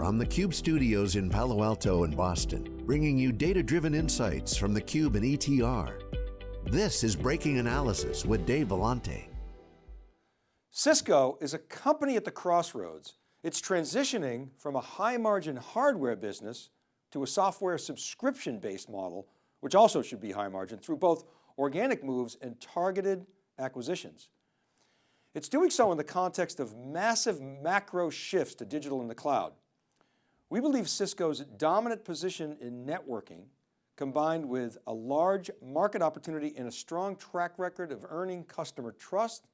from the Cube studios in Palo Alto and Boston, bringing you data-driven insights from the Cube and ETR. This is Breaking Analysis with Dave Vellante. Cisco is a company at the crossroads. It's transitioning from a high margin hardware business to a software subscription based model, which also should be high margin through both organic moves and targeted acquisitions. It's doing so in the context of massive macro shifts to digital in the cloud. We believe Cisco's dominant position in networking combined with a large market opportunity and a strong track record of earning customer trust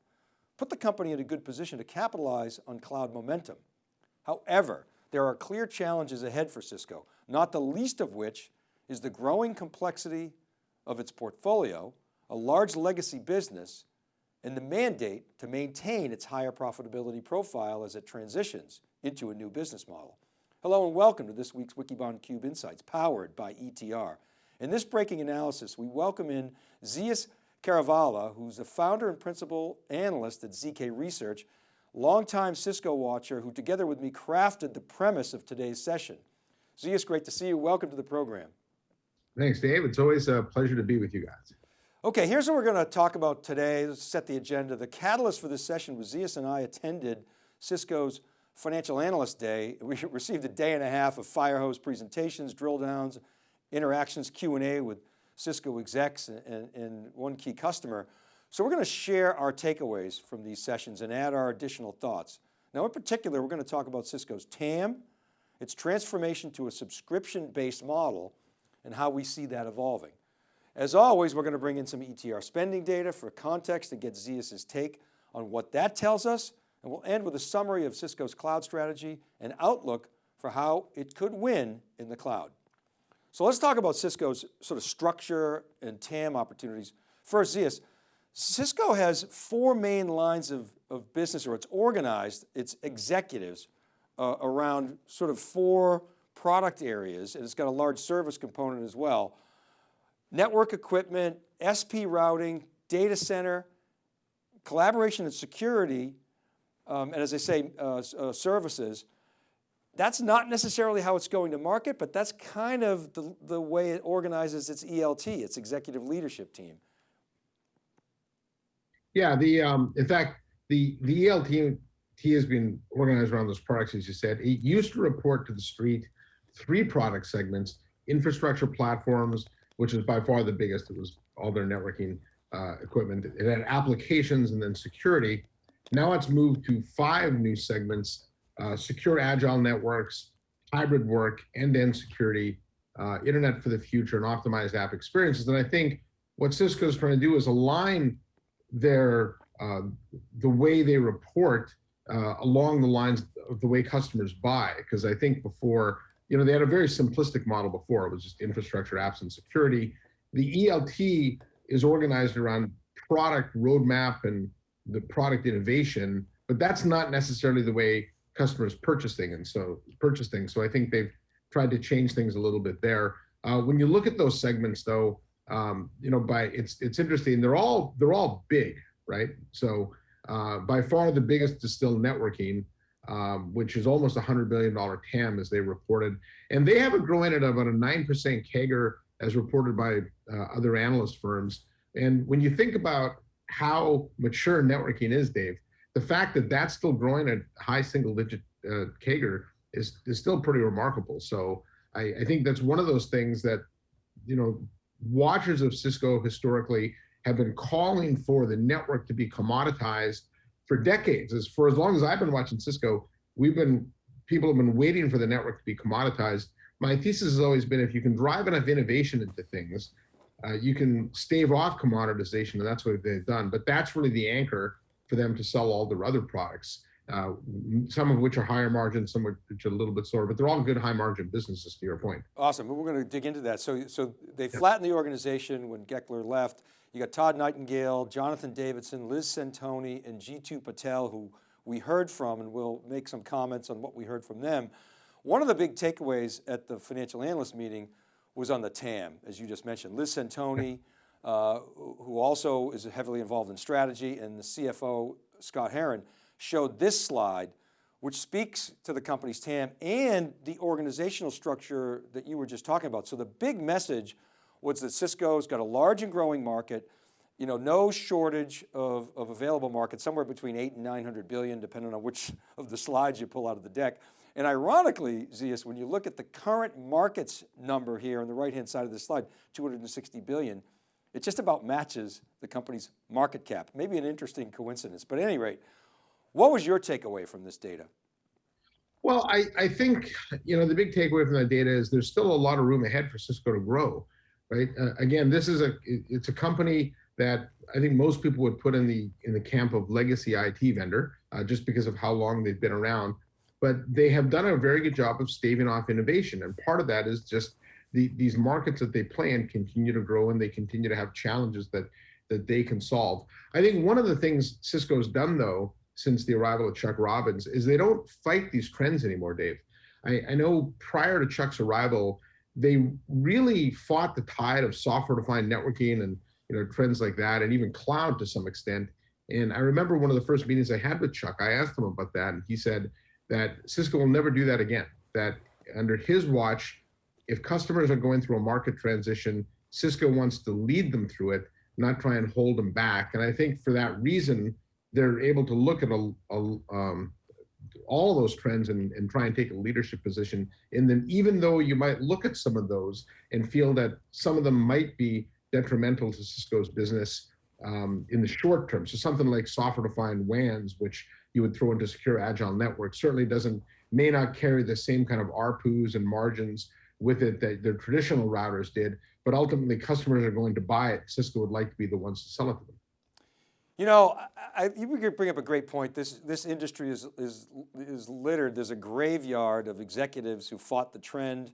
put the company in a good position to capitalize on cloud momentum. However, there are clear challenges ahead for Cisco, not the least of which is the growing complexity of its portfolio, a large legacy business, and the mandate to maintain its higher profitability profile as it transitions into a new business model. Hello and welcome to this week's Wikibon Cube Insights powered by ETR. In this breaking analysis, we welcome in Zeus Kerravala, who's the founder and principal analyst at ZK Research, longtime Cisco watcher who together with me crafted the premise of today's session. Zeus, great to see you. Welcome to the program. Thanks, Dave. It's always a pleasure to be with you guys. Okay, here's what we're going to talk about today. Let's set the agenda. The catalyst for this session was Zeus and I attended Cisco's Financial Analyst Day. We received a day and a half of fire hose presentations, drill downs, interactions, Q&A with Cisco execs and, and one key customer. So we're going to share our takeaways from these sessions and add our additional thoughts. Now in particular, we're going to talk about Cisco's TAM, its transformation to a subscription-based model, and how we see that evolving. As always, we're going to bring in some ETR spending data for context and get Zeus's take on what that tells us. And we'll end with a summary of Cisco's cloud strategy and outlook for how it could win in the cloud. So let's talk about Cisco's sort of structure and TAM opportunities. First, Zeus, Cisco has four main lines of, of business, or it's organized its executives uh, around sort of four product areas, and it's got a large service component as well network equipment, SP routing, data center, collaboration and security, um, and as I say, uh, uh, services. That's not necessarily how it's going to market, but that's kind of the, the way it organizes its ELT, its executive leadership team. Yeah, the um, in fact, the, the ELT has been organized around those products, as you said. It used to report to the street three product segments, infrastructure platforms, which is by far the biggest. It was all their networking uh, equipment. It had applications and then security. Now let's move to five new segments, uh, secure agile networks, hybrid work, end-to-end security, uh, internet for the future, and optimized app experiences. And I think what Cisco is trying to do is align their uh, the way they report uh, along the lines of the way customers buy. Because I think before you know, they had a very simplistic model before. It was just infrastructure, apps, and security. The ELT is organized around product roadmap and the product innovation, but that's not necessarily the way customers purchase things. And so purchase things. So I think they've tried to change things a little bit there. Uh, when you look at those segments, though, um, you know, by it's it's interesting. They're all they're all big, right? So uh, by far the biggest is still networking um, which is almost a $100 billion TAM as they reported. And they have it growing at about a 9% CAGR as reported by uh, other analyst firms. And when you think about how mature networking is, Dave, the fact that that's still growing at high single digit uh, is, is still pretty remarkable. So I, I think that's one of those things that, you know, watchers of Cisco historically have been calling for the network to be commoditized for decades, as for as long as I've been watching Cisco, we've been people have been waiting for the network to be commoditized. My thesis has always been if you can drive enough innovation into things, uh, you can stave off commoditization, and that's what they've done. But that's really the anchor for them to sell all their other products, uh, some of which are higher margin, some of which are a little bit slower, but they're all good high margin businesses to your point. Awesome, we're going to dig into that. So, so they flattened the organization when Goeckeler left. You got Todd Nightingale, Jonathan Davidson, Liz Centoni, and Jeetu Patel, who we heard from, and we'll make some comments on what we heard from them. One of the big takeaways at the financial analyst meeting was on the TAM, as you just mentioned. Liz Centoni, uh, who also is heavily involved in strategy, and the CFO, Scott Herren, showed this slide, which speaks to the company's TAM and the organizational structure that you were just talking about. So the big message was that Cisco's got a large and growing market, you know, no shortage of, of available market, somewhere between eight and 900 billion, depending on which of the slides you pull out of the deck. And ironically, Zeus, when you look at the current markets number here on the right-hand side of the slide, 260 billion, it just about matches the company's market cap. Maybe an interesting coincidence, but at any rate, what was your takeaway from this data? Well, I, I think, you know, the big takeaway from that data is there's still a lot of room ahead for Cisco to grow, right? Uh, again, this is a, it's a company that I think most people would put in the in the camp of legacy IT vendor, uh, just because of how long they've been around. But they have done a very good job of staving off innovation, and part of that is just the, these markets that they play in continue to grow and they continue to have challenges that that they can solve. I think one of the things Cisco's done though since the arrival of Chuck Robbins is they don't fight these trends anymore, Dave. I, I know prior to Chuck's arrival, they really fought the tide of software-defined networking and you know, trends like that, and even cloud to some extent. And I remember one of the first meetings I had with Chuck, I asked him about that, and he said that Cisco will never do that again. That under his watch, if customers are going through a market transition, Cisco wants to lead them through it, not try and hold them back. And I think for that reason, they're able to look at a, a um, all those trends and, and try and take a leadership position in them, even though you might look at some of those and feel that some of them might be detrimental to Cisco's business um, in the short term. So something like software-defined WANs, which you would throw into secure agile networks, certainly doesn't may not carry the same kind of ARPUs and margins with it that their traditional routers did, but ultimately customers are going to buy it. Cisco would like to be the ones to sell it to them. You know, I, you bring up a great point. This, this industry is, is, is littered. There's a graveyard of executives who fought the trend,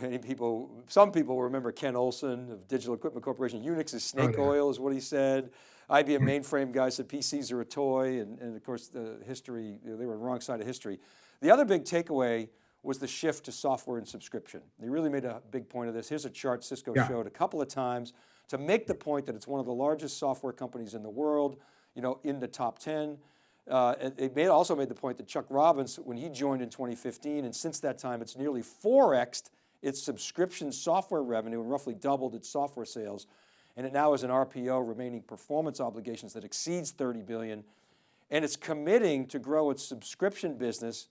many people, some people remember Ken Olson of Digital Equipment Corporation. Unix is snake oh, yeah. oil is what he said. IBM mainframe guy said PCs are a toy. And, and of course the history, they were on the wrong side of history. The other big takeaway was the shift to software and subscription. They really made a big point of this. Here's a chart Cisco yeah. showed a couple of times to make the point that it's one of the largest software companies in the world, you know, in the top 10. Uh, it made, also made the point that Chuck Robbins, when he joined in 2015, and since that time, it's nearly 4xed its subscription software revenue and roughly doubled its software sales. And it now has an RPO remaining performance obligations that exceeds 30 billion. And it's committing to grow its subscription business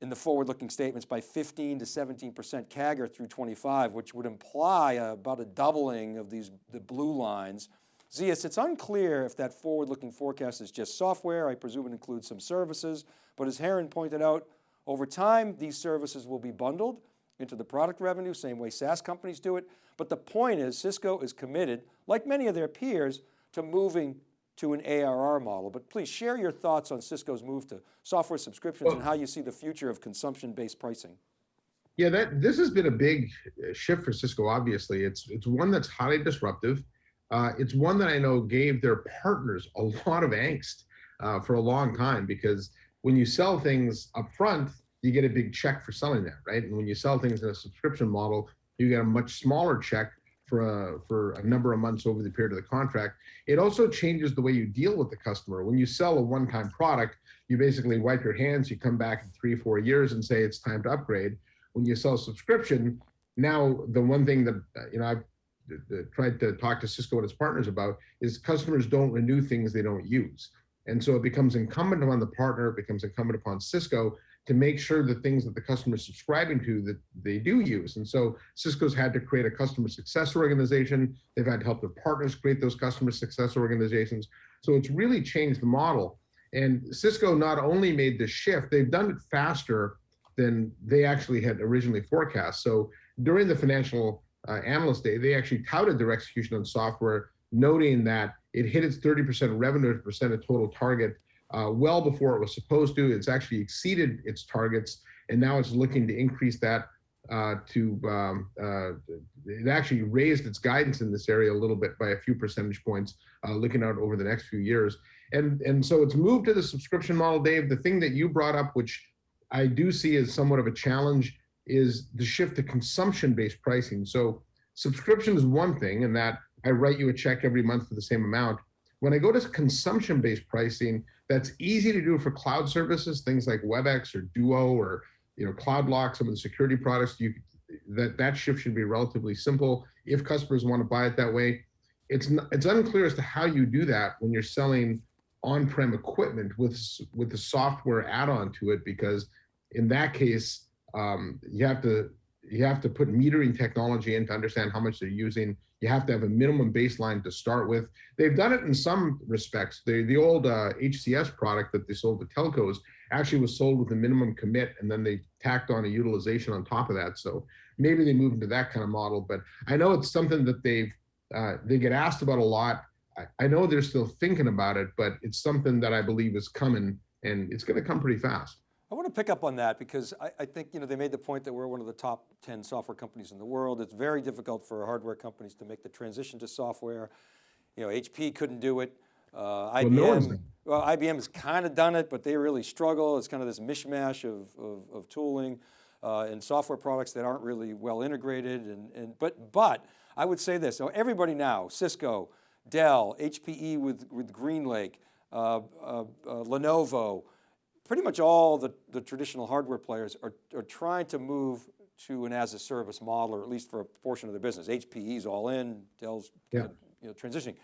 in the forward-looking statements by 15 to 17% CAGR through 25, which would imply about a doubling of these the blue lines. Zeus, it's unclear if that forward-looking forecast is just software. I presume it includes some services, but as Herren pointed out, over time, these services will be bundled into the product revenue, same way SaaS companies do it. But the point is Cisco is committed, like many of their peers, to moving to an ARR model. But please share your thoughts on Cisco's move to software subscriptions well, and how you see the future of consumption-based pricing. Yeah, that this has been a big uh, shift for Cisco, obviously. It's, it's one that's highly disruptive. Uh, it's one that I know gave their partners a lot of angst uh, for a long time because when you sell things up front, you get a big check for selling that, right? And when you sell things in a subscription model, you get a much smaller check for a, for a number of months over the period of the contract. It also changes the way you deal with the customer. When you sell a one-time product, you basically wipe your hands, you come back in three, four years and say it's time to upgrade. When you sell a subscription, now the one thing that, uh, you know, I've tried to talk to Cisco and its partners about is customers don't renew things they don't use. And so it becomes incumbent upon the partner, it becomes incumbent upon Cisco to make sure the things that the customer is subscribing to that they do use. And so Cisco's had to create a customer success organization. They've had to help their partners create those customer success organizations. So it's really changed the model. And Cisco not only made the shift, they've done it faster than they actually had originally forecast. So during the financial uh, analyst day, they actually touted their execution on software, noting that it hit its 30% revenue percent of total target uh, well before it was supposed to. It's actually exceeded its targets, and now it's looking to increase that uh, to, um, uh, it actually raised its guidance in this area a little bit by a few percentage points, uh, looking out over the next few years. And, and so it's moved to the subscription model, Dave. The thing that you brought up, which I do see as somewhat of a challenge, is the shift to consumption-based pricing. So subscription is one thing, and that I write you a check every month for the same amount. When I go to consumption-based pricing, that's easy to do for cloud services, things like WebEx or Duo or you know CloudLock, some of the security products. You that that shift should be relatively simple if customers want to buy it that way. It's not, it's unclear as to how you do that when you're selling on-prem equipment with with the software add-on to it because in that case um, you have to you have to put metering technology in to understand how much they're using. You have to have a minimum baseline to start with. They've done it in some respects. The, the old uh, HCS product that they sold to telcos actually was sold with a minimum commit and then they tacked on a utilization on top of that. So maybe they moved into that kind of model, but I know it's something that they've, uh, they get asked about a lot. I, I know they're still thinking about it, but it's something that I believe is coming and it's going to come pretty fast. I want to pick up on that because I, I, think you know they made the point that we're one of the top 10 software companies in the world. It's very difficult for hardware companies to make the transition to software. You know, HP couldn't do it. Uh, IBM, well, well, IBM has kind of done it, but they really struggle. It's kind of this mishmash of, of, of tooling uh, and software products that aren't really well integrated. And, and but but I would say this: so everybody now, Cisco, Dell, HPE with with GreenLake, uh, uh, uh Lenovo pretty much all the, the traditional hardware players are, are trying to move to an as a service model, or at least for a portion of their business. HPE's all in, Dell's yeah. you know, transitioning.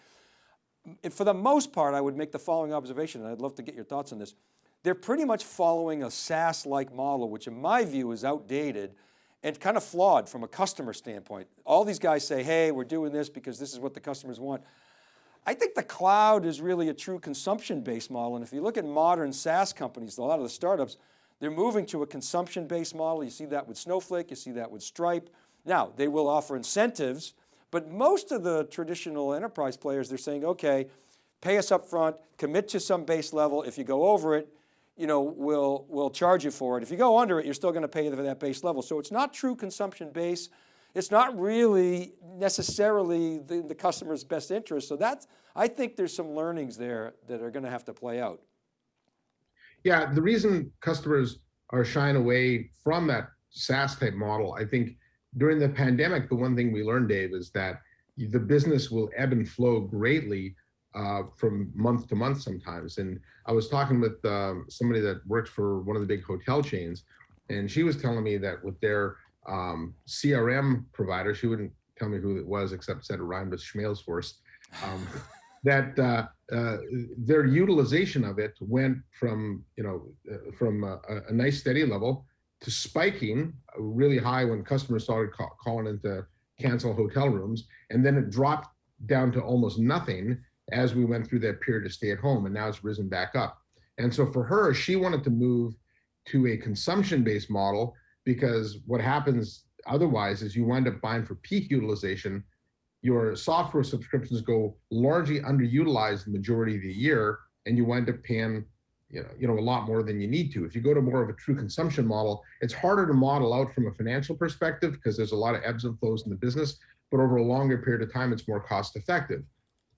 For the most part, I would make the following observation, and I'd love to get your thoughts on this. They're pretty much following a SaaS-like model, which in my view is outdated and kind of flawed from a customer standpoint. All these guys say, hey, we're doing this because this is what the customers want. I think the cloud is really a true consumption-based model. And if you look at modern SaaS companies, a lot of the startups, they're moving to a consumption-based model. You see that with Snowflake, you see that with Stripe. Now, they will offer incentives, but most of the traditional enterprise players, they're saying, okay, pay us up front, commit to some base level. If you go over it, you know, we'll, we'll charge you for it. If you go under it, you're still going to pay for that base level. So it's not true consumption base it's not really necessarily the, the customer's best interest. So that's, I think there's some learnings there that are going to have to play out. Yeah, the reason customers are shying away from that SaaS type model, I think during the pandemic, the one thing we learned, Dave, is that the business will ebb and flow greatly uh, from month to month sometimes. And I was talking with um, somebody that works for one of the big hotel chains, and she was telling me that with their um, CRM provider, she wouldn't tell me who it was except said it rhymed with Schmalesforce, um, that uh, uh, their utilization of it went from, you know, uh, from a, a, nice steady level to spiking really high when customers started call, calling in to cancel hotel rooms. And then it dropped down to almost nothing as we went through that period of stay at home and now it's risen back up. And so for her, she wanted to move to a consumption-based model because what happens otherwise is you wind up buying for peak utilization. Your software subscriptions go largely underutilized the majority of the year, and you wind up paying you know, you know, a lot more than you need to. If you go to more of a true consumption model, it's harder to model out from a financial perspective because there's a lot of ebbs and flows in the business, but over a longer period of time, it's more cost effective,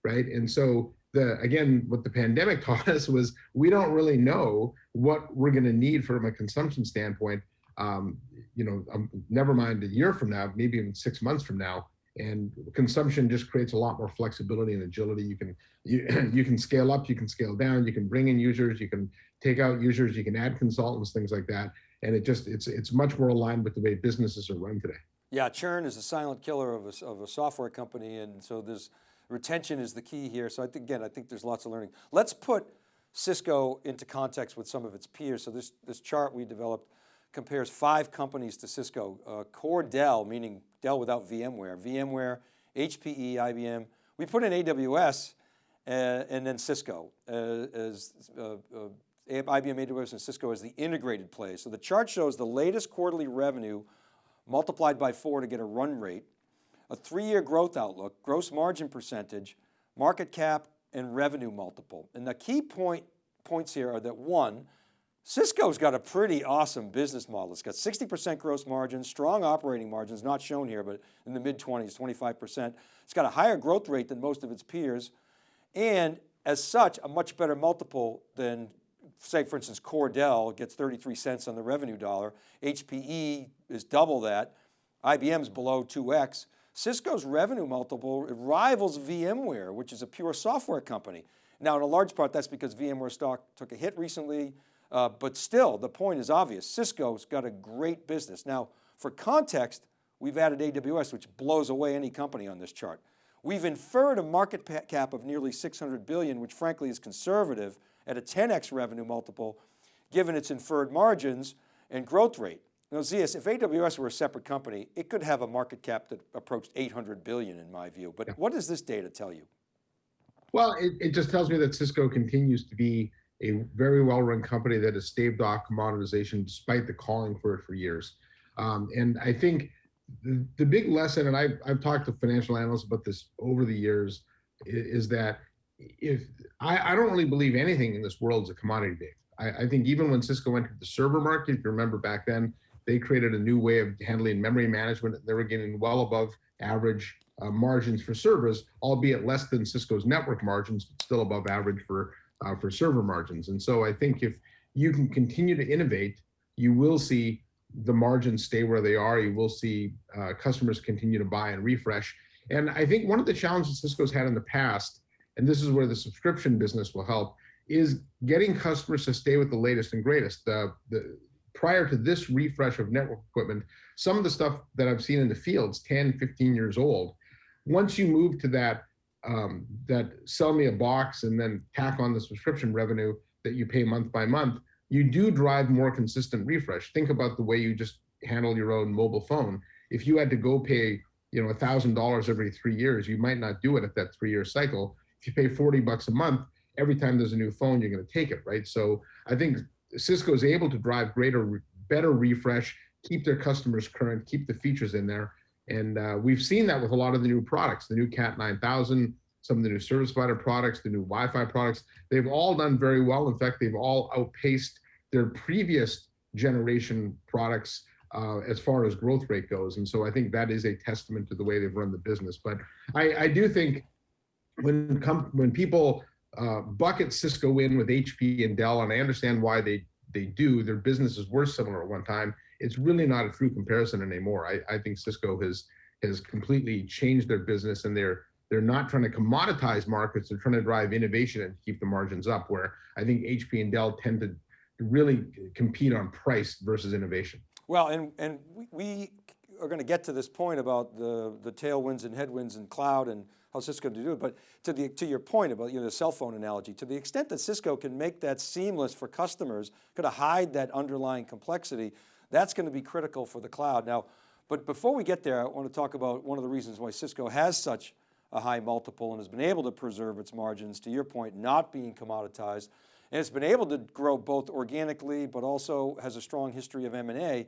right? And so the, again, what the pandemic taught us was we don't really know what we're gonna need from a consumption standpoint um, you know, um, never mind a year from now, maybe even six months from now. And consumption just creates a lot more flexibility and agility. You can you, you can scale up, you can scale down, you can bring in users, you can take out users, you can add consultants, things like that. And it just it's it's much more aligned with the way businesses are run today. Yeah, churn is a silent killer of a, of a software company, and so there's retention is the key here. So I think again, I think there's lots of learning. Let's put Cisco into context with some of its peers. So this this chart we developed compares five companies to Cisco. Uh, core Dell, meaning Dell without VMware, VMware, HPE, IBM. We put in AWS uh, and then Cisco uh, as uh, uh, IBM, AWS, and Cisco as the integrated play. So the chart shows the latest quarterly revenue multiplied by four to get a run rate, a three-year growth outlook, gross margin percentage, market cap, and revenue multiple. And the key point points here are that one, Cisco's got a pretty awesome business model. It's got 60% gross margins, strong operating margins, not shown here, but in the mid 20s, 25%. It's got a higher growth rate than most of its peers. And as such, a much better multiple than say for instance, Core Dell gets 33 cents on the revenue dollar. HPE is double that. IBM's below 2X. Cisco's revenue multiple rivals VMware, which is a pure software company. Now, in a large part, that's because VMware stock took a hit recently, uh, but still, the point is obvious. Cisco's got a great business. Now, for context, we've added AWS, which blows away any company on this chart. We've inferred a market cap of nearly 600 billion, which frankly is conservative at a 10x revenue multiple, given its inferred margins and growth rate. Now Zeus, if AWS were a separate company, it could have a market cap that approached 800 billion in my view, but what does this data tell you? Well, it, it just tells me that Cisco continues to be a very well-run company that has staved off commoditization despite the calling for it for years. Um, and I think the, the big lesson, and I've, I've talked to financial analysts about this over the years, is, is that if I, I, don't really believe anything in this world is a commodity, Dave. I, I, think even when Cisco entered the server market, if you remember back then, they created a new way of handling memory management. They were getting well above average uh, margins for servers, albeit less than Cisco's network margins, but still above average for uh, for server margins. And so I think if you can continue to innovate, you will see the margins stay where they are. You will see uh, customers continue to buy and refresh. And I think one of the challenges Cisco's had in the past, and this is where the subscription business will help, is getting customers to stay with the latest and greatest. The, the, prior to this refresh of network equipment, some of the stuff that I've seen in the fields, 10, 15 years old, once you move to that, um, that sell me a box and then tack on the subscription revenue that you pay month by month, you do drive more consistent refresh. Think about the way you just handle your own mobile phone. If you had to go pay, you know, a thousand dollars every three years, you might not do it at that three-year cycle. If you pay 40 bucks a month, every time there's a new phone, you're going to take it, right? So I think Cisco is able to drive greater, better refresh, keep their customers current, keep the features in there. And uh, we've seen that with a lot of the new products, the new Cat 9000, some of the new service provider products, the new Wi-Fi products, they've all done very well. In fact, they've all outpaced their previous generation products uh, as far as growth rate goes. And so I think that is a testament to the way they've run the business. But I, I do think when when people uh, bucket Cisco in with HP and Dell, and I understand why they they do, their businesses were similar at one time. It's really not a true comparison anymore. I, I think Cisco has has completely changed their business and they're they're not trying to commoditize markets. They're trying to drive innovation and keep the margins up. Where I think HP and Dell tend to really compete on price versus innovation. Well, and and we are going to get to this point about the the tailwinds and headwinds and cloud and how Cisco to do it. But to the to your point about you know the cell phone analogy, to the extent that Cisco can make that seamless for customers, could hide that underlying complexity, that's going to be critical for the cloud. Now, but before we get there, I want to talk about one of the reasons why Cisco has such a high multiple and has been able to preserve its margins, to your point, not being commoditized. And it's been able to grow both organically, but also has a strong history of M&A.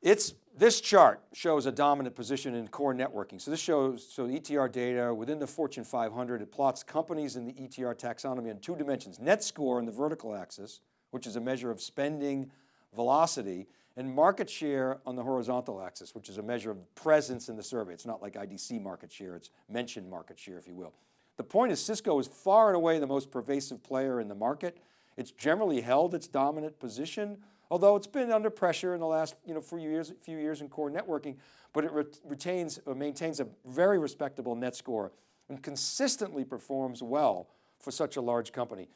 It's, this chart shows a dominant position in core networking. So this shows, so ETR data within the Fortune 500, it plots companies in the ETR taxonomy on two dimensions, net score on the vertical axis, which is a measure of spending velocity, and market share on the horizontal axis, which is a measure of presence in the survey. It's not like IDC market share, it's mentioned market share, if you will. The point is Cisco is far and away the most pervasive player in the market. It's generally held its dominant position, although it's been under pressure in the last you know, few, years, few years in core networking, but it re retains, or maintains a very respectable net score and consistently performs well for such a large company.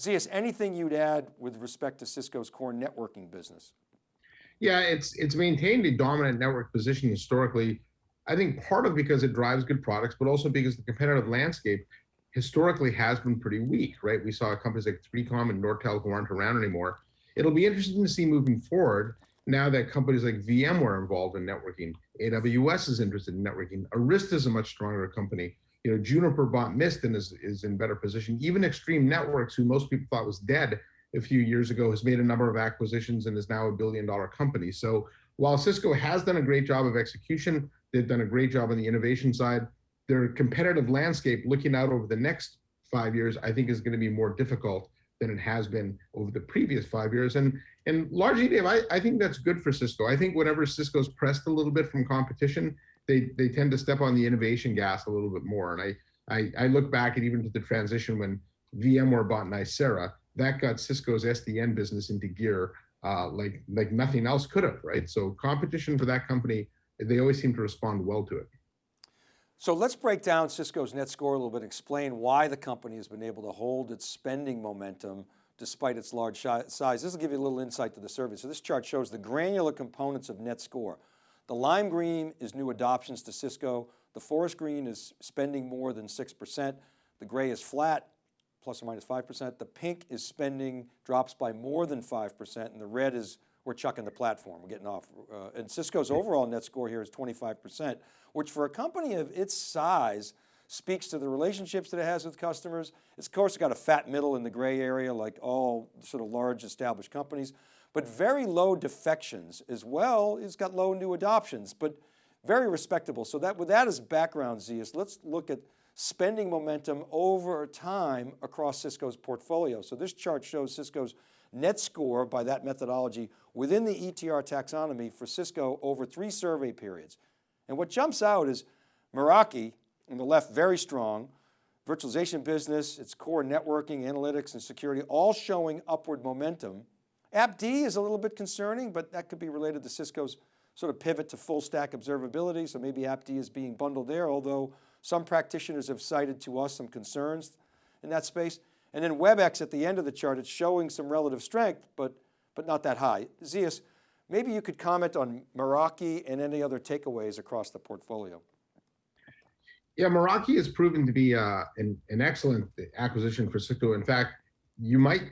Zeus, anything you'd add with respect to Cisco's core networking business? Yeah, it's it's maintained a dominant network position historically. I think part of because it drives good products, but also because the competitive landscape historically has been pretty weak, right? We saw companies like 3Com and Nortel who aren't around anymore. It'll be interesting to see moving forward now that companies like VMware are involved in networking, AWS is interested in networking, Arista is a much stronger company. You know, Juniper bought Mist and is, is in better position. Even Extreme Networks, who most people thought was dead, a few years ago has made a number of acquisitions and is now a billion dollar company. So while Cisco has done a great job of execution, they've done a great job on the innovation side, their competitive landscape looking out over the next five years, I think is going to be more difficult than it has been over the previous five years. And and largely, Dave, I, I think that's good for Cisco. I think whenever Cisco's pressed a little bit from competition, they they tend to step on the innovation gas a little bit more. And I I, I look back at even to the transition when VMware bought Nicira, that got Cisco's SDN business into gear uh, like like nothing else could have, right? So competition for that company, they always seem to respond well to it. So let's break down Cisco's net score a little bit, and explain why the company has been able to hold its spending momentum despite its large size. This will give you a little insight to the survey. So this chart shows the granular components of net score. The lime green is new adoptions to Cisco. The forest green is spending more than 6%. The gray is flat, plus or minus 5%. The pink is spending drops by more than 5%. And the red is we're chucking the platform, we're getting off. Uh, and Cisco's overall net score here is 25%, which for a company of its size speaks to the relationships that it has with customers. It's of course got a fat middle in the gray area like all sort of large established companies, but very low defections as well. It's got low new adoptions, but very respectable. So that with that as background, Zeus, let's look at spending momentum over time across Cisco's portfolio. So this chart shows Cisco's net score by that methodology within the ETR taxonomy for Cisco over three survey periods. And what jumps out is Meraki on the left, very strong. Virtualization business, its core networking, analytics, and security, all showing upward momentum. AppD is a little bit concerning, but that could be related to Cisco's sort of pivot to full stack observability. So maybe AppD is being bundled there, although some practitioners have cited to us some concerns in that space. And then WebEx at the end of the chart, it's showing some relative strength, but, but not that high. Zeus, maybe you could comment on Meraki and any other takeaways across the portfolio. Yeah, Meraki has proven to be uh, an, an excellent acquisition for Cisco. In fact, you might,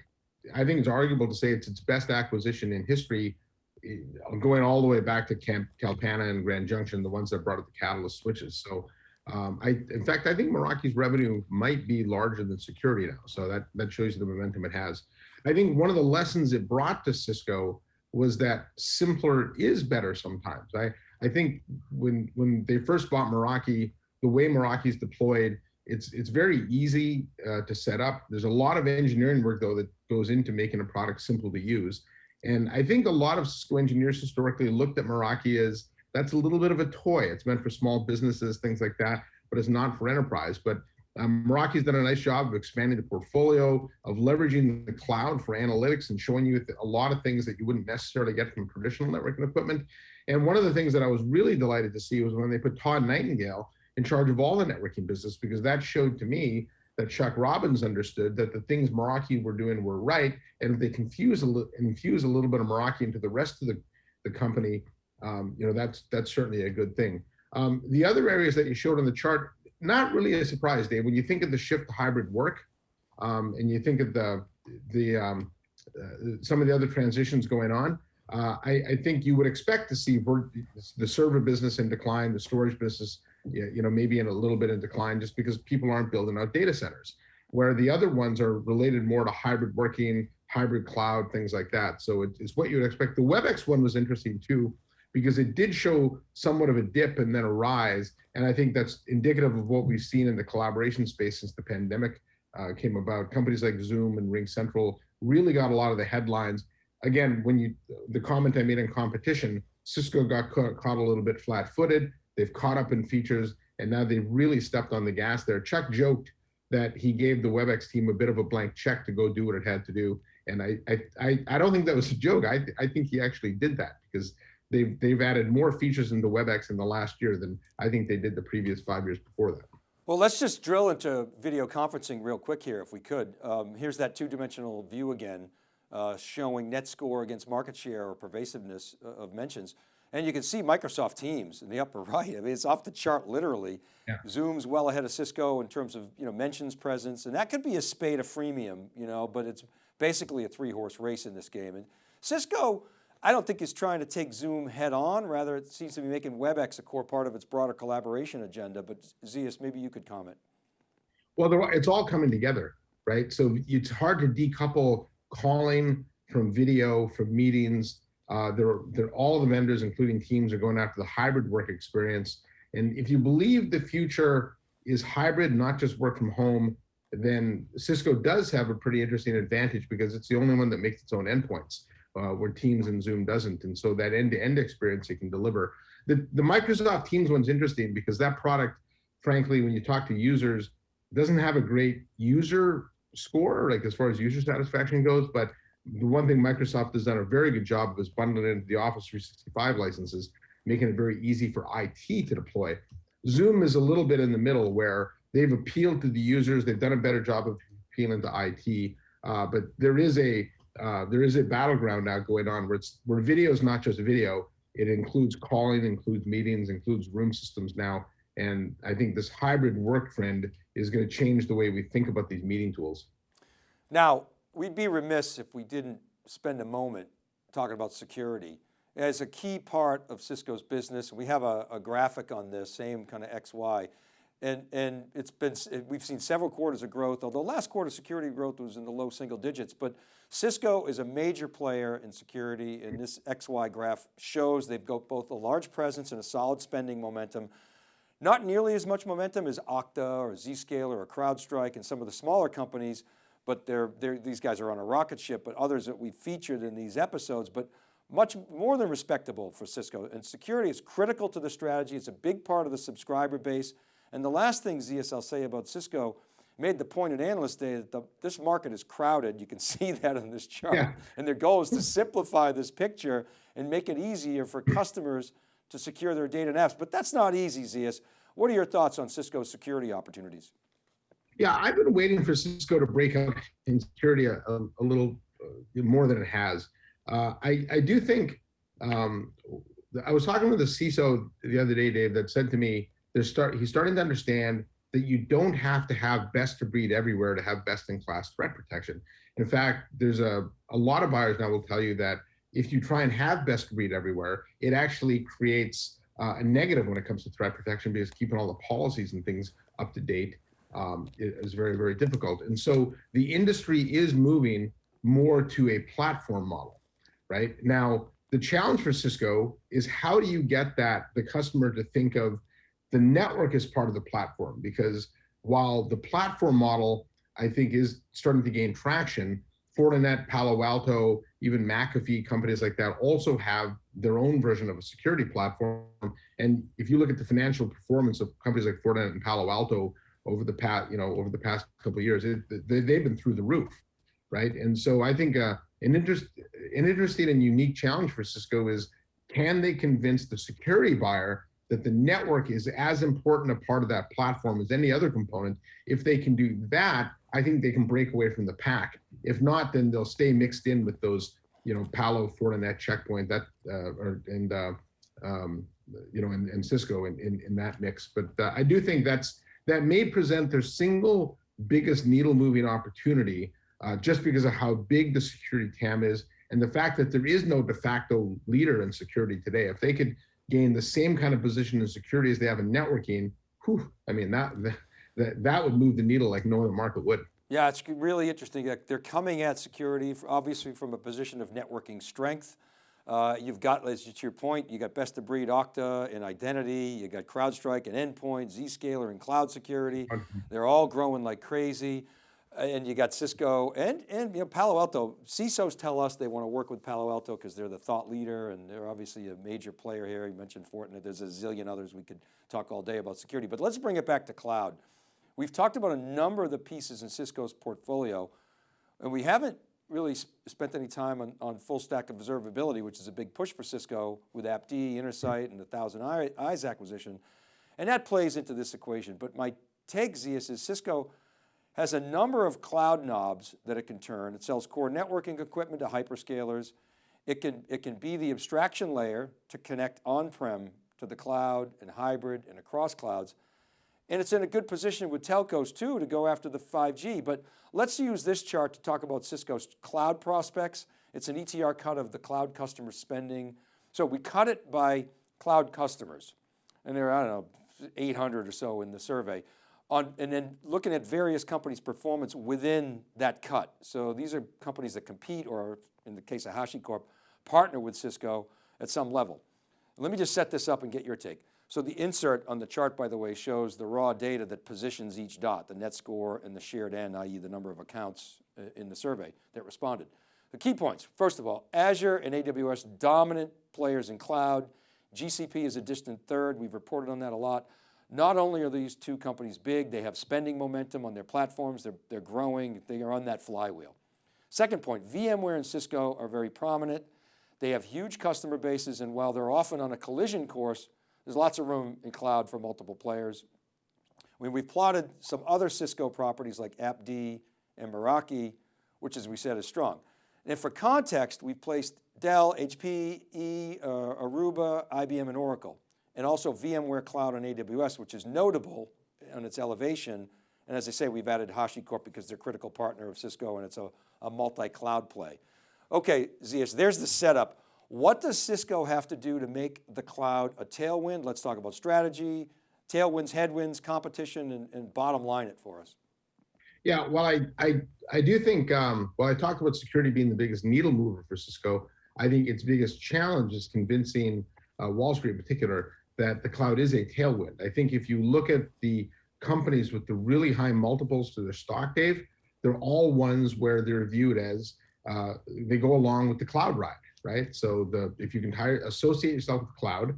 I think it's arguable to say it's its best acquisition in history, eh, going all the way back to Camp, Kalpana and Grand Junction, the ones that brought up the Catalyst switches. So um, I, in fact, I think Meraki's revenue might be larger than security now. So that, that shows you the momentum it has. I think one of the lessons it brought to Cisco was that simpler is better sometimes. I, I think when, when they first bought Meraki, the way Meraki is deployed, it's it's very easy uh, to set up. There's a lot of engineering work though that goes into making a product simple to use. And I think a lot of Cisco engineers historically looked at Meraki as that's a little bit of a toy. It's meant for small businesses, things like that, but it's not for enterprise. But um, Meraki's done a nice job of expanding the portfolio, of leveraging the cloud for analytics and showing you a lot of things that you wouldn't necessarily get from traditional networking equipment. And one of the things that I was really delighted to see was when they put Todd Nightingale in charge of all the networking business because that showed to me that Chuck Robbins understood that the things Meraki were doing were right, and if they confuse a infuse a little bit of Meraki into the rest of the, the company, um, you know, that's that's certainly a good thing. Um, the other areas that you showed on the chart, not really a surprise, Dave. When you think of the shift to hybrid work, um, and you think of the the um, uh, some of the other transitions going on, uh, I, I, think you would expect to see the server business in decline, the storage business you know, maybe in a little bit in decline just because people aren't building out data centers, where the other ones are related more to hybrid working, hybrid cloud, things like that. So it's what you would expect. The WebEx one was interesting too, because it did show somewhat of a dip and then a rise. And I think that's indicative of what we've seen in the collaboration space since the pandemic uh, came about. Companies like Zoom and RingCentral really got a lot of the headlines. Again, when you, the comment I made in competition, Cisco got caught, caught a little bit flat footed. They've caught up in features and now they've really stepped on the gas there. Chuck joked that he gave the WebEx team a bit of a blank check to go do what it had to do. And I, I, I don't think that was a joke. I, I think he actually did that because they've, they've added more features into WebEx in the last year than I think they did the previous five years before that. Well, let's just drill into video conferencing real quick here if we could. Um, here's that two-dimensional view again, uh, showing net score against market share or pervasiveness uh, of mentions. And you can see Microsoft Teams in the upper right. I mean, it's off the chart literally. Yeah. Zoom's well ahead of Cisco in terms of you know mentions presence, and that could be a spade of freemium, you know, but it's basically a three horse race in this game. And Cisco, I don't think is trying to take Zoom head on, rather it seems to be making WebEx a core part of its broader collaboration agenda, but Zeus, maybe you could comment. Well, it's all coming together, right? So it's hard to decouple calling from video, from meetings, uh, they're, they're, all the vendors, including teams, are going after the hybrid work experience. And if you believe the future is hybrid, not just work from home, then Cisco does have a pretty interesting advantage because it's the only one that makes its own endpoints, uh, where Teams and Zoom doesn't. And so that end-to-end -end experience it can deliver. The, the Microsoft Teams one's interesting because that product, frankly, when you talk to users, doesn't have a great user score, like as far as user satisfaction goes, but the one thing Microsoft has done a very good job of is bundling into the Office 365 licenses, making it very easy for IT to deploy. Zoom is a little bit in the middle where they've appealed to the users. They've done a better job of appealing to IT, uh, but there is a uh, there is a battleground now going on where it's where video is not just video. It includes calling, includes meetings, includes room systems now. And I think this hybrid work trend is going to change the way we think about these meeting tools. Now, we'd be remiss if we didn't spend a moment talking about security as a key part of Cisco's business. We have a, a graphic on this, same kind of XY. And, and it's been, we've seen several quarters of growth, although last quarter security growth was in the low single digits, but Cisco is a major player in security and this XY graph shows they've got both a large presence and a solid spending momentum. Not nearly as much momentum as Okta or Zscaler or CrowdStrike and some of the smaller companies, but they're, they're, these guys are on a rocket ship, but others that we featured in these episodes, but much more than respectable for Cisco. And security is critical to the strategy. It's a big part of the subscriber base. And the last thing, ZSL I'll say about Cisco, made the point at Analyst Day that the, this market is crowded. You can see that in this chart. Yeah. And their goal is to simplify this picture and make it easier for customers to secure their data and apps. But that's not easy, Zeus. What are your thoughts on Cisco's security opportunities? Yeah, I've been waiting for Cisco to break out in security a, a, little uh, more than it has. Uh, I, I do think, um, I was talking with a CISO the other day, Dave, that said to me, there's start, he's starting to understand that you don't have to have best of breed everywhere to have best in class threat protection. In fact, there's a, a lot of buyers now will tell you that if you try and have best of breed everywhere, it actually creates uh, a negative when it comes to threat protection because keeping all the policies and things up to date um, is very, very difficult. And so the industry is moving more to a platform model, right? Now, the challenge for Cisco is how do you get that, the customer to think of the network as part of the platform? Because while the platform model, I think is starting to gain traction, Fortinet, Palo Alto, even McAfee, companies like that also have their own version of a security platform. And if you look at the financial performance of companies like Fortinet and Palo Alto over the past, you know, over the past couple of years, it, they, have been through the roof, right? And so I think uh, an interest, an interesting and unique challenge for Cisco is, can they convince the security buyer that the network is as important a part of that platform as any other component? If they can do that, I think they can break away from the pack. If not, then they'll stay mixed in with those, you know, Palo, Fortinet, Checkpoint, that, uh, or, and, uh, um, you know, and, and Cisco in, in, in, that mix. But uh, I do think that's, that may present their single biggest needle moving opportunity uh, just because of how big the security TAM is and the fact that there is no de facto leader in security today. If they could gain the same kind of position in security as they have in networking, whew, I mean, that, that, that would move the needle like no other market would. Yeah, it's really interesting. They're coming at security, obviously from a position of networking strength. Uh, you've got, as to your point, you got best of breed Okta and identity, you got CrowdStrike and endpoint, Zscaler and cloud security. They're all growing like crazy. And you got Cisco and, and you know, Palo Alto. CISOs tell us they want to work with Palo Alto because they're the thought leader and they're obviously a major player here. You mentioned Fortinet, there's a zillion others we could talk all day about security, but let's bring it back to cloud. We've talked about a number of the pieces in Cisco's portfolio, and we haven't really spent any time on, on full stack observability, which is a big push for Cisco with AppD, Intersight, and the Thousand Eyes acquisition. And that plays into this equation. But my take, Zeus, is Cisco has a number of cloud knobs that it can turn. It sells core networking equipment to hyperscalers. It can, it can be the abstraction layer to connect on-prem to the cloud and hybrid and across clouds. And it's in a good position with telcos too to go after the 5G. But let's use this chart to talk about Cisco's cloud prospects. It's an ETR cut of the cloud customer spending. So we cut it by cloud customers. And there are, I don't know, 800 or so in the survey. On, and then looking at various companies' performance within that cut. So these are companies that compete or in the case of HashiCorp, partner with Cisco at some level. Let me just set this up and get your take. So the insert on the chart, by the way, shows the raw data that positions each dot, the net score and the shared N, i.e. the number of accounts uh, in the survey that responded. The key points, first of all, Azure and AWS, dominant players in cloud. GCP is a distant third, we've reported on that a lot. Not only are these two companies big, they have spending momentum on their platforms, they're, they're growing, they are on that flywheel. Second point, VMware and Cisco are very prominent. They have huge customer bases and while they're often on a collision course, there's lots of room in cloud for multiple players. Mean, we've plotted some other Cisco properties like AppD and Meraki, which as we said is strong. And for context, we've placed Dell, HP, E, uh, Aruba, IBM, and Oracle, and also VMware Cloud on AWS, which is notable on its elevation. And as I say, we've added HashiCorp because they're a critical partner of Cisco and it's a, a multi-cloud play. Okay, Zeus, there's the setup. What does Cisco have to do to make the cloud a tailwind? Let's talk about strategy, tailwinds, headwinds, competition, and, and bottom line it for us. Yeah, well, I I, I do think, um, well, I talked about security being the biggest needle mover for Cisco. I think its biggest challenge is convincing uh, Wall Street in particular that the cloud is a tailwind. I think if you look at the companies with the really high multiples to their stock, Dave, they're all ones where they're viewed as uh, they go along with the cloud ride, right? So the if you can hire, associate yourself with cloud,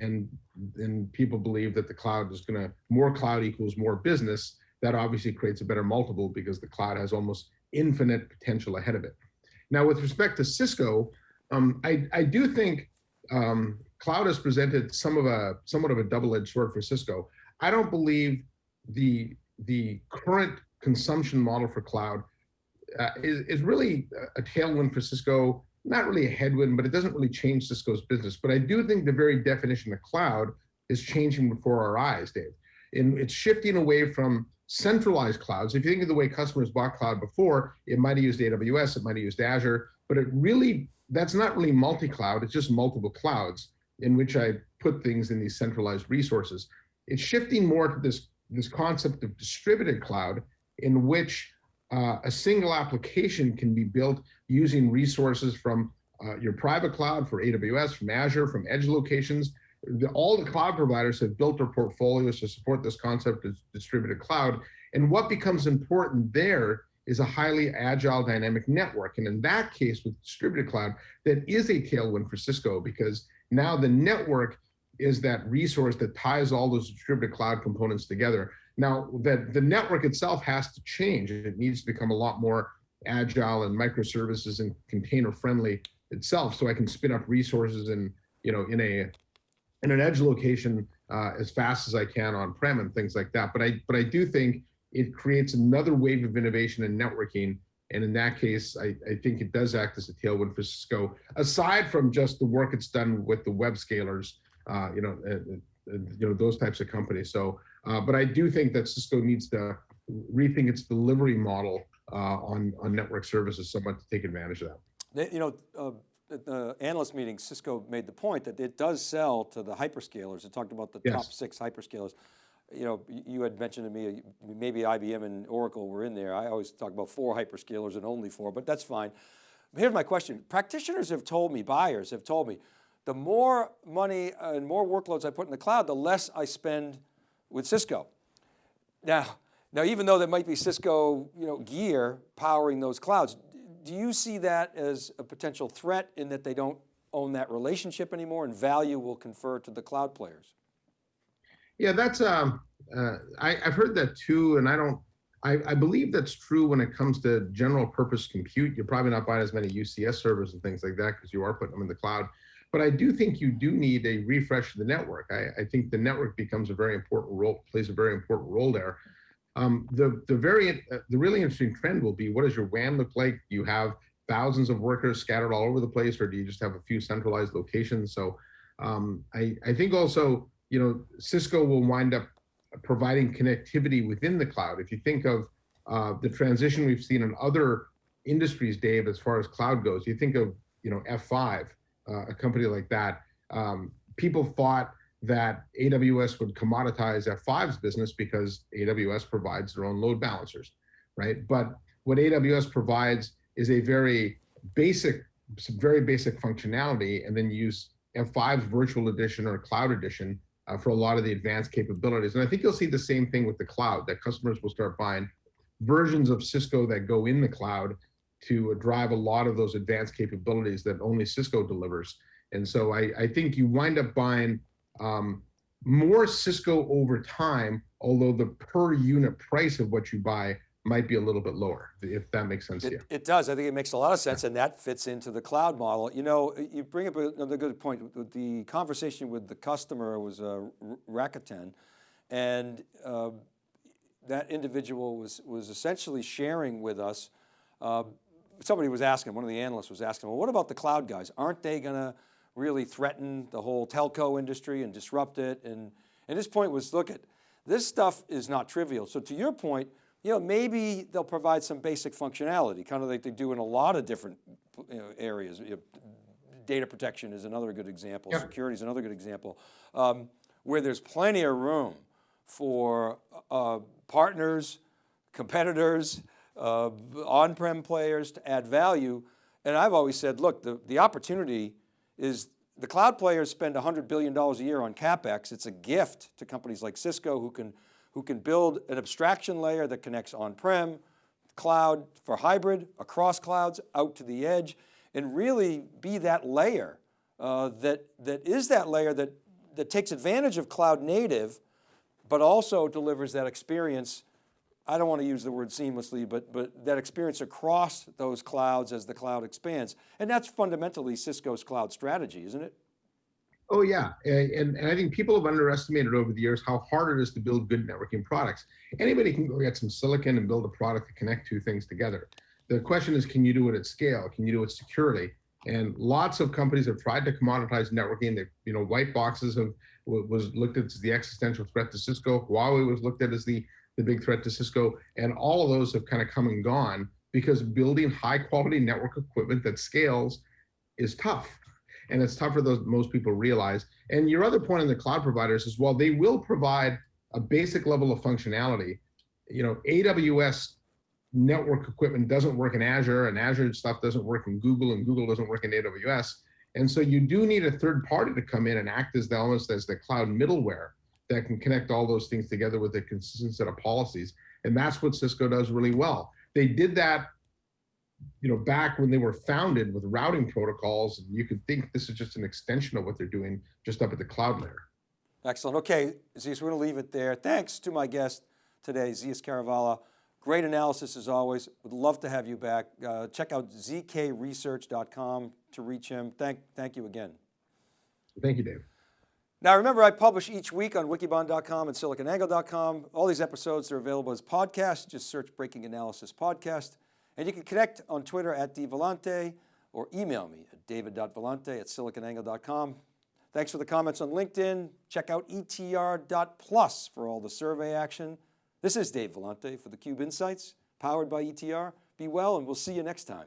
and and people believe that the cloud is going to more cloud equals more business, that obviously creates a better multiple because the cloud has almost infinite potential ahead of it. Now, with respect to Cisco, um, I I do think um, cloud has presented some of a somewhat of a double-edged sword for Cisco. I don't believe the the current consumption model for cloud uh, is, is really a tailwind for Cisco, not really a headwind, but it doesn't really change Cisco's business. But I do think the very definition of cloud is changing before our eyes, Dave. And it's shifting away from centralized clouds. If you think of the way customers bought cloud before, it might have used AWS, it might have used Azure, but it really, that's not really multi-cloud, it's just multiple clouds in which I put things in these centralized resources. It's shifting more to this, this concept of distributed cloud in which uh, a single application can be built using resources from uh, your private cloud for AWS, from Azure, from edge locations. The, all the cloud providers have built their portfolios to support this concept of distributed cloud. And what becomes important there is a highly agile dynamic network. And in that case with distributed cloud, that is a tailwind for Cisco because now the network is that resource that ties all those distributed cloud components together. Now, that the network itself has to change. It needs to become a lot more agile and microservices and container friendly itself, so I can spin up resources and you know in a in an edge location uh, as fast as I can on prem and things like that. But I but I do think it creates another wave of innovation and networking. And in that case, I, I think it does act as a tailwind for Cisco, aside from just the work it's done with the web scalers, uh, you know, uh you know, those types of companies. So uh, but I do think that Cisco needs to rethink its delivery model uh, on, on network services somewhat to take advantage of that. You know, uh, at the analyst meeting, Cisco made the point that it does sell to the hyperscalers. It talked about the yes. top six hyperscalers. You know, you had mentioned to me, maybe IBM and Oracle were in there. I always talk about four hyperscalers and only four, but that's fine. Here's my question. Practitioners have told me, buyers have told me, the more money and more workloads I put in the cloud, the less I spend with Cisco. Now, now even though there might be Cisco you know, gear powering those clouds, do you see that as a potential threat in that they don't own that relationship anymore and value will confer to the cloud players? Yeah, that's, um, uh, I, have heard that too, and I don't, I, I, believe that's true when it comes to general purpose compute. You're probably not buying as many UCS servers and things like that because you are putting them in the cloud. But I do think you do need a refresh of the network. I, I think the network becomes a very important role, plays a very important role there. Um, the the very uh, the really interesting trend will be what does your WAN look like? Do you have thousands of workers scattered all over the place, or do you just have a few centralized locations? So um, I I think also you know Cisco will wind up providing connectivity within the cloud. If you think of uh, the transition we've seen in other industries, Dave, as far as cloud goes, you think of you know F5 uh, a company like that, um, people thought that AWS would commoditize F5's business because AWS provides their own load balancers, right? But what AWS provides is a very basic, very basic functionality, and then use F5's virtual edition or cloud edition uh, for a lot of the advanced capabilities. And I think you'll see the same thing with the cloud, that customers will start buying versions of Cisco that go in the cloud to drive a lot of those advanced capabilities that only Cisco delivers. And so I, I think you wind up buying um, more Cisco over time, although the per unit price of what you buy might be a little bit lower, if that makes sense to It, you. it does. I think it makes a lot of sense and that fits into the cloud model. You know, you bring up another good point. The conversation with the customer was uh, Rakuten and uh, that individual was, was essentially sharing with us, uh, somebody was asking, one of the analysts was asking, well, what about the cloud guys? Aren't they going to really threaten the whole telco industry and disrupt it? And, and his point was, look at, this stuff is not trivial. So to your point, you know, maybe they'll provide some basic functionality, kind of like they do in a lot of different you know, areas. You know, data protection is another good example. Yep. Security is another good example. Um, where there's plenty of room for uh, partners, competitors, uh, on-prem players to add value. And I've always said, look, the, the opportunity is the cloud players spend $100 billion a year on CapEx. It's a gift to companies like Cisco who can, who can build an abstraction layer that connects on-prem, cloud for hybrid, across clouds, out to the edge, and really be that layer uh, that, that is that layer that, that takes advantage of cloud native, but also delivers that experience I don't want to use the word seamlessly, but, but that experience across those clouds as the cloud expands. And that's fundamentally Cisco's cloud strategy, isn't it? Oh yeah, and, and I think people have underestimated over the years how hard it is to build good networking products. Anybody can go get some silicon and build a product to connect two things together. The question is, can you do it at scale? Can you do it securely? And lots of companies have tried to commoditize networking. They, you know, white boxes have was looked at as the existential threat to Cisco. Huawei was looked at as the the big threat to Cisco, and all of those have kind of come and gone because building high quality network equipment that scales is tough. And it's tougher than most people realize. And your other point on the cloud providers is while they will provide a basic level of functionality, you know, AWS network equipment doesn't work in Azure and Azure stuff doesn't work in Google and Google doesn't work in AWS. And so you do need a third party to come in and act as the almost as the cloud middleware that can connect all those things together with a consistent set of policies. And that's what Cisco does really well. They did that, you know, back when they were founded with routing protocols. And you could think this is just an extension of what they're doing just up at the cloud layer. Excellent. Okay, Zeus, we're going to leave it there. Thanks to my guest today, Zeus Kerravala. Great analysis as always. Would love to have you back. Uh, check out zkresearch.com to reach him. Thank, thank you again. Thank you, Dave. Now remember, I publish each week on wikibon.com and siliconangle.com. All these episodes are available as podcasts. Just search Breaking Analysis Podcast. And you can connect on Twitter at dvellante or email me at david.vellante at siliconangle.com. Thanks for the comments on LinkedIn. Check out etr.plus for all the survey action. This is Dave Vellante for theCUBE Insights, powered by ETR. Be well and we'll see you next time.